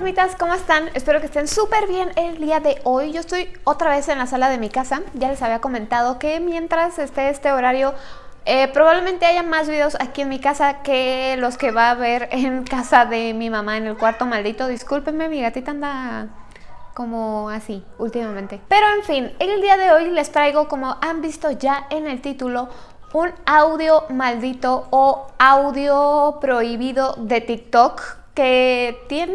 fantasmitas, ¿cómo están? Espero que estén súper bien el día de hoy. Yo estoy otra vez en la sala de mi casa. Ya les había comentado que mientras esté este horario eh, probablemente haya más videos aquí en mi casa que los que va a haber en casa de mi mamá en el cuarto maldito. Discúlpenme, mi gatita anda como así últimamente. Pero en fin, el día de hoy les traigo, como han visto ya en el título, un audio maldito o audio prohibido de TikTok que tiene,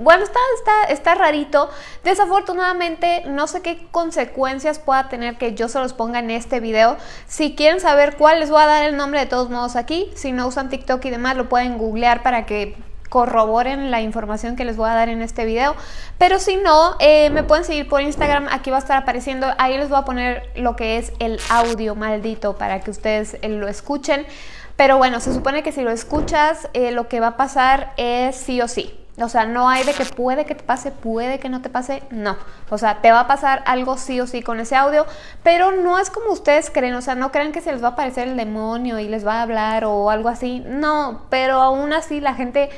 bueno, está, está, está rarito. Desafortunadamente no sé qué consecuencias pueda tener que yo se los ponga en este video. Si quieren saber cuál, les voy a dar el nombre de todos modos aquí. Si no usan TikTok y demás, lo pueden googlear para que corroboren la información que les voy a dar en este video. Pero si no, eh, me pueden seguir por Instagram, aquí va a estar apareciendo, ahí les voy a poner lo que es el audio maldito para que ustedes eh, lo escuchen. Pero bueno, se supone que si lo escuchas, eh, lo que va a pasar es sí o sí. O sea, no hay de que puede que te pase, puede que no te pase, no. O sea, te va a pasar algo sí o sí con ese audio, pero no es como ustedes creen, o sea, no crean que se les va a aparecer el demonio y les va a hablar o algo así, no, pero aún así la gente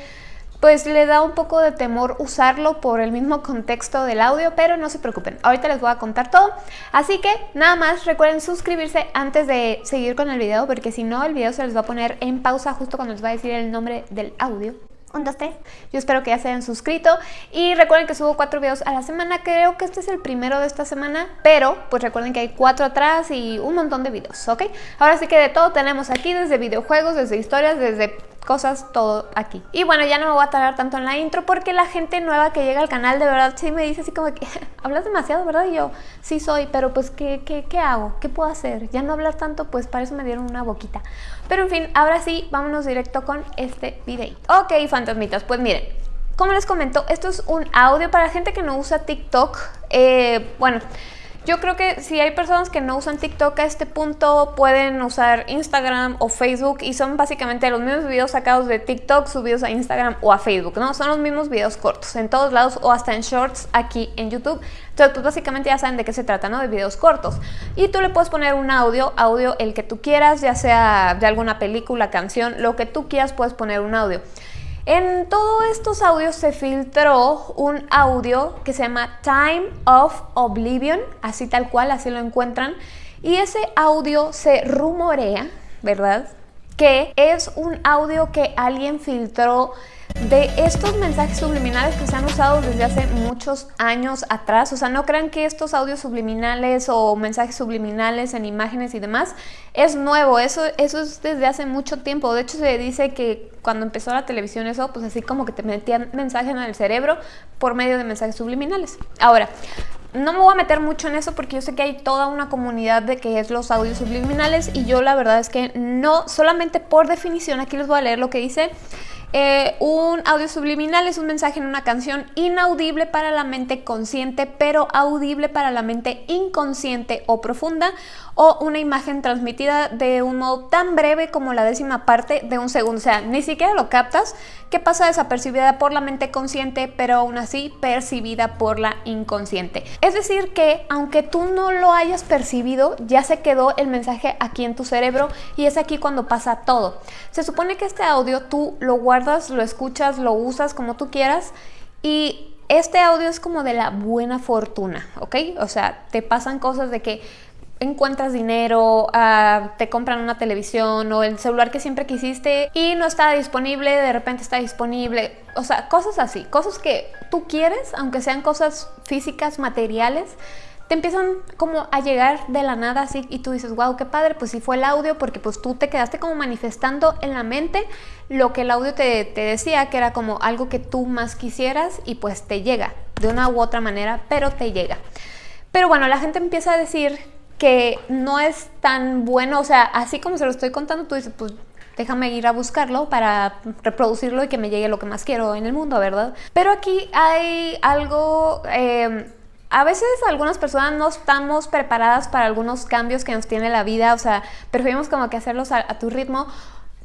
pues le da un poco de temor usarlo por el mismo contexto del audio, pero no se preocupen, ahorita les voy a contar todo. Así que nada más recuerden suscribirse antes de seguir con el video, porque si no el video se les va a poner en pausa justo cuando les va a decir el nombre del audio. 1, 2, 3. Yo espero que ya se hayan suscrito y recuerden que subo cuatro videos a la semana. Creo que este es el primero de esta semana, pero pues recuerden que hay cuatro atrás y un montón de videos, ¿ok? Ahora sí que de todo tenemos aquí, desde videojuegos, desde historias, desde cosas, todo aquí. Y bueno, ya no me voy a tardar tanto en la intro porque la gente nueva que llega al canal de verdad sí me dice así como que hablas demasiado, ¿verdad? Y yo, sí soy, pero pues ¿qué, qué, qué hago? ¿Qué puedo hacer? Ya no hablar tanto, pues para eso me dieron una boquita. Pero en fin, ahora sí, vámonos directo con este video. Ok, fantasmitas, pues miren, como les comento, esto es un audio para gente que no usa TikTok. Eh, bueno, yo creo que si hay personas que no usan TikTok a este punto, pueden usar Instagram o Facebook y son básicamente los mismos videos sacados de TikTok subidos a Instagram o a Facebook, ¿no? Son los mismos videos cortos en todos lados o hasta en shorts aquí en YouTube. Entonces, pues básicamente ya saben de qué se trata, ¿no? De videos cortos. Y tú le puedes poner un audio, audio el que tú quieras, ya sea de alguna película, canción, lo que tú quieras puedes poner un audio. En todos estos audios se filtró un audio que se llama Time of Oblivion, así tal cual, así lo encuentran. Y ese audio se rumorea, ¿verdad? Que es un audio que alguien filtró de estos mensajes subliminales que se han usado desde hace muchos años atrás. O sea, no crean que estos audios subliminales o mensajes subliminales en imágenes y demás es nuevo. Eso, eso es desde hace mucho tiempo. De hecho, se dice que cuando empezó la televisión eso, pues así como que te metían mensajes en el cerebro por medio de mensajes subliminales. Ahora, no me voy a meter mucho en eso porque yo sé que hay toda una comunidad de que es los audios subliminales y yo la verdad es que no, solamente por definición, aquí les voy a leer lo que dice eh, un audio subliminal es un mensaje en una canción inaudible para la mente consciente, pero audible para la mente inconsciente o profunda, o una imagen transmitida de un modo tan breve como la décima parte de un segundo. O sea, ni siquiera lo captas, que pasa desapercibida por la mente consciente, pero aún así percibida por la inconsciente. Es decir que, aunque tú no lo hayas percibido, ya se quedó el mensaje aquí en tu cerebro y es aquí cuando pasa todo. Se supone que este audio tú lo guardas, lo escuchas, lo usas como tú quieras y este audio es como de la buena fortuna, ¿ok? O sea, te pasan cosas de que encuentras dinero, ah, te compran una televisión o el celular que siempre quisiste y no está disponible, de repente está disponible. O sea, cosas así, cosas que tú quieres, aunque sean cosas físicas, materiales, te empiezan como a llegar de la nada así y tú dices, wow, qué padre, pues sí fue el audio porque pues tú te quedaste como manifestando en la mente lo que el audio te, te decía, que era como algo que tú más quisieras y pues te llega de una u otra manera, pero te llega. Pero bueno, la gente empieza a decir que no es tan bueno, o sea, así como se lo estoy contando, tú dices, pues déjame ir a buscarlo para reproducirlo y que me llegue lo que más quiero en el mundo, ¿verdad? Pero aquí hay algo... Eh, a veces algunas personas no estamos preparadas para algunos cambios que nos tiene la vida, o sea, preferimos como que hacerlos a, tu ritmo,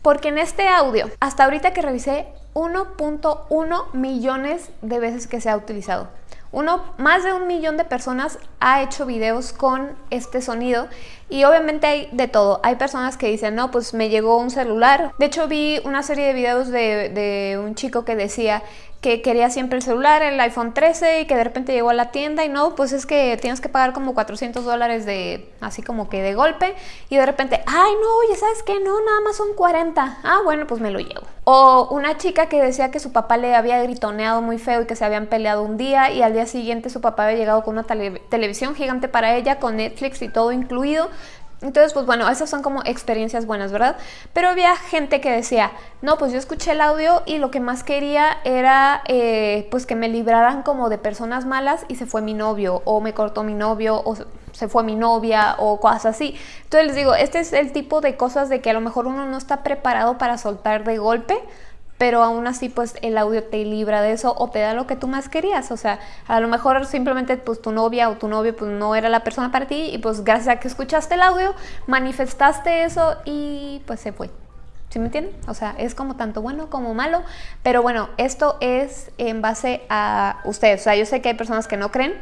porque en este audio, hasta ahorita que revisé, 1.1 millones de veces que se ha utilizado. Uno, más de un millón de personas ha hecho videos con este sonido y obviamente hay de todo. Hay personas que dicen, no, pues me llegó un celular. De hecho vi una serie de videos de, de un chico que decía que quería siempre el celular, el iPhone 13 y que de repente llegó a la tienda y no, pues es que tienes que pagar como 400 dólares de, así como que de golpe y de repente, ay no, oye, ¿sabes qué? No, nada más son 40. Ah, bueno, pues me lo llevo. O una chica que decía que su papá le había gritoneado muy feo y que se habían peleado un día y al día siguiente su papá había llegado con una televisión gigante para ella, con Netflix y todo incluido. Entonces, pues bueno, esas son como experiencias buenas, ¿verdad? Pero había gente que decía, no, pues yo escuché el audio y lo que más quería era eh, pues que me libraran como de personas malas y se fue mi novio, o me cortó mi novio, o se fue mi novia, o cosas así. Entonces les digo, este es el tipo de cosas de que a lo mejor uno no está preparado para soltar de golpe, pero aún así pues el audio te libra de eso o te da lo que tú más querías, o sea, a lo mejor simplemente pues tu novia o tu novio pues no era la persona para ti y pues gracias a que escuchaste el audio manifestaste eso y pues se fue. ¿Sí me entienden? O sea, es como tanto bueno como malo, pero bueno, esto es en base a ustedes, o sea, yo sé que hay personas que no creen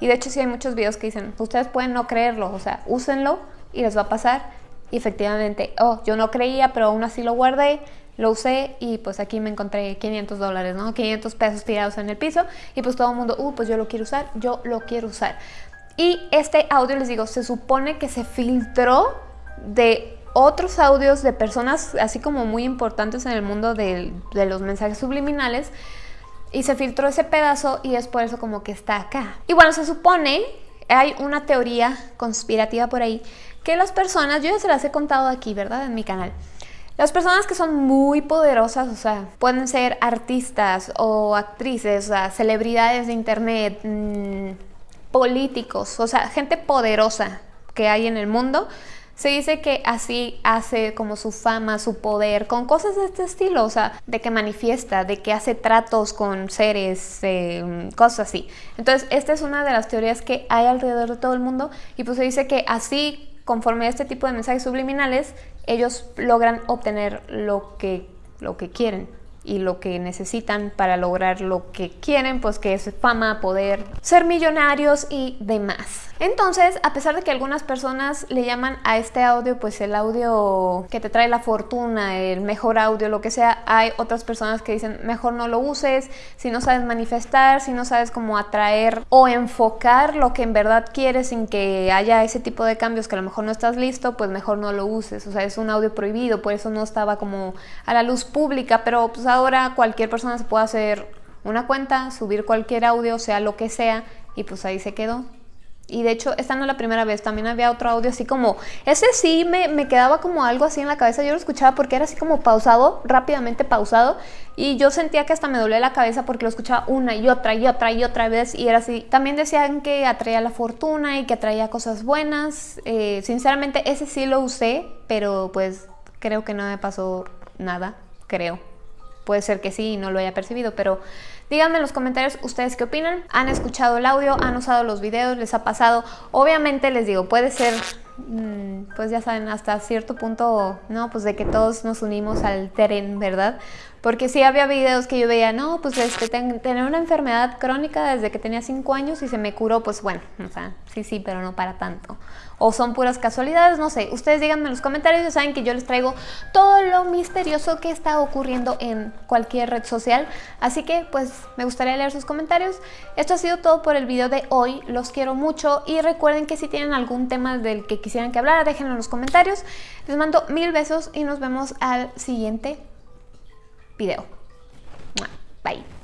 y de hecho sí hay muchos videos que dicen, ustedes pueden no creerlo, o sea, úsenlo y les va a pasar y efectivamente, oh, yo no creía, pero aún así lo guardé, lo usé y pues aquí me encontré 500 dólares, ¿no? 500 pesos tirados en el piso y pues todo el mundo, uh, pues yo lo quiero usar, yo lo quiero usar. Y este audio, les digo, se supone que se filtró de otros audios de personas así como muy importantes en el mundo de, de los mensajes subliminales y se filtró ese pedazo y es por eso como que está acá. Y bueno, se supone, hay una teoría conspirativa por ahí, que las personas, yo ya se las he contado aquí, ¿verdad? En mi canal las personas que son muy poderosas, o sea, pueden ser artistas o actrices, o sea, celebridades de internet, mm, políticos, o sea, gente poderosa que hay en el mundo, se dice que así hace como su fama, su poder, con cosas de este estilo, o sea, de que manifiesta, de que hace tratos con seres, eh, cosas así. Entonces, esta es una de las teorías que hay alrededor de todo el mundo y pues se dice que así conforme a este tipo de mensajes subliminales, ellos logran obtener lo que, lo que quieren y lo que necesitan para lograr lo que quieren, pues que es fama, poder, ser millonarios y demás. Entonces, a pesar de que algunas personas le llaman a este audio pues el audio que te trae la fortuna, el mejor audio, lo que sea, hay otras personas que dicen mejor no lo uses, si no sabes manifestar, si no sabes cómo atraer o enfocar lo que en verdad quieres sin que haya ese tipo de cambios que a lo mejor no estás listo, pues mejor no lo uses. O sea, es un audio prohibido, por eso no estaba como a la luz pública, pero pues ahora cualquier persona se puede hacer una cuenta, subir cualquier audio, sea lo que sea, y pues ahí se quedó. Y de hecho, esta no es la primera vez, también había otro audio así como, ese sí me, me, quedaba como algo así en la cabeza, yo lo escuchaba porque era así como pausado, rápidamente pausado, y yo sentía que hasta me dolía la cabeza porque lo escuchaba una y otra y otra y otra vez, y era así. También decían que atraía la fortuna y que atraía cosas buenas, eh, sinceramente ese sí lo usé, pero pues creo que no me pasó nada, creo. Puede ser que sí y no lo haya percibido, pero díganme en los comentarios ustedes qué opinan. ¿Han escuchado el audio? ¿Han usado los videos? ¿Les ha pasado? Obviamente les digo, puede ser, mm, pues ya saben, hasta cierto punto, ¿no? Pues de que todos nos unimos al tren, ¿verdad? Porque sí había videos que yo veía, no, pues este, tener una enfermedad crónica desde que tenía 5 años y se me curó, pues bueno, o sea, sí, sí, pero no para tanto. O son puras casualidades, no sé. Ustedes díganme en los comentarios, ya saben que yo les traigo todo lo misterioso que está ocurriendo en cualquier red social. Así que, pues, me gustaría leer sus comentarios. Esto ha sido todo por el video de hoy. Los quiero mucho y recuerden que si tienen algún tema del que quisieran que hablara, déjenlo en los comentarios. Les mando mil besos y nos vemos al siguiente video. Bye.